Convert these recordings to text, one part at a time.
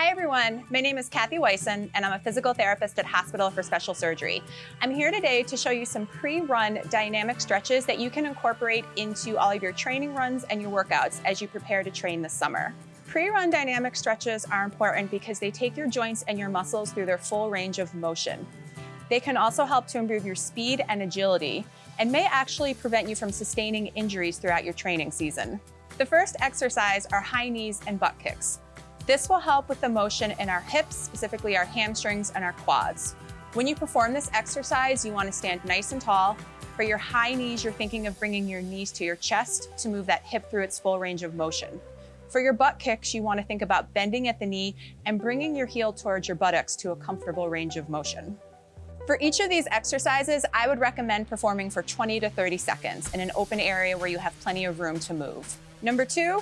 Hi everyone, my name is Kathy Wyson and I'm a physical therapist at Hospital for Special Surgery. I'm here today to show you some pre-run dynamic stretches that you can incorporate into all of your training runs and your workouts as you prepare to train this summer. Pre-run dynamic stretches are important because they take your joints and your muscles through their full range of motion. They can also help to improve your speed and agility and may actually prevent you from sustaining injuries throughout your training season. The first exercise are high knees and butt kicks. This will help with the motion in our hips, specifically our hamstrings and our quads. When you perform this exercise, you want to stand nice and tall. For your high knees, you're thinking of bringing your knees to your chest to move that hip through its full range of motion. For your butt kicks, you want to think about bending at the knee and bringing your heel towards your buttocks to a comfortable range of motion. For each of these exercises, I would recommend performing for 20 to 30 seconds in an open area where you have plenty of room to move. Number two,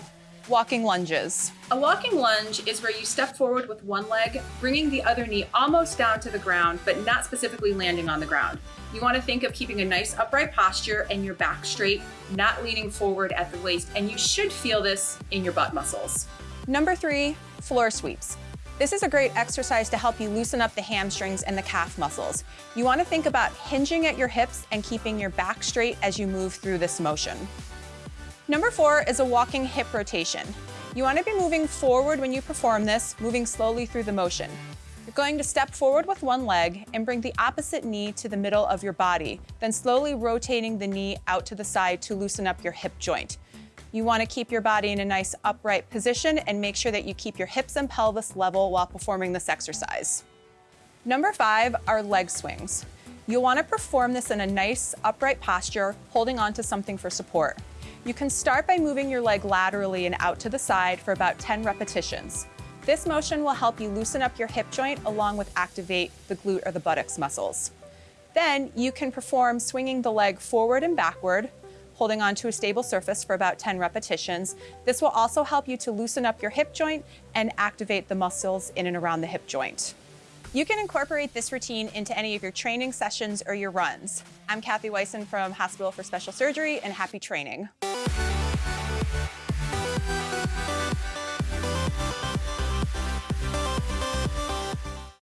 walking lunges. A walking lunge is where you step forward with one leg, bringing the other knee almost down to the ground, but not specifically landing on the ground. You wanna think of keeping a nice upright posture and your back straight, not leaning forward at the waist, and you should feel this in your butt muscles. Number three, floor sweeps. This is a great exercise to help you loosen up the hamstrings and the calf muscles. You wanna think about hinging at your hips and keeping your back straight as you move through this motion. Number four is a walking hip rotation. You wanna be moving forward when you perform this, moving slowly through the motion. You're going to step forward with one leg and bring the opposite knee to the middle of your body, then slowly rotating the knee out to the side to loosen up your hip joint. You wanna keep your body in a nice upright position and make sure that you keep your hips and pelvis level while performing this exercise. Number five are leg swings. You'll wanna perform this in a nice upright posture, holding onto something for support. You can start by moving your leg laterally and out to the side for about 10 repetitions. This motion will help you loosen up your hip joint along with activate the glute or the buttocks muscles. Then you can perform swinging the leg forward and backward, holding onto a stable surface for about 10 repetitions. This will also help you to loosen up your hip joint and activate the muscles in and around the hip joint. You can incorporate this routine into any of your training sessions or your runs. I'm Kathy Wyson from Hospital for Special Surgery and happy training.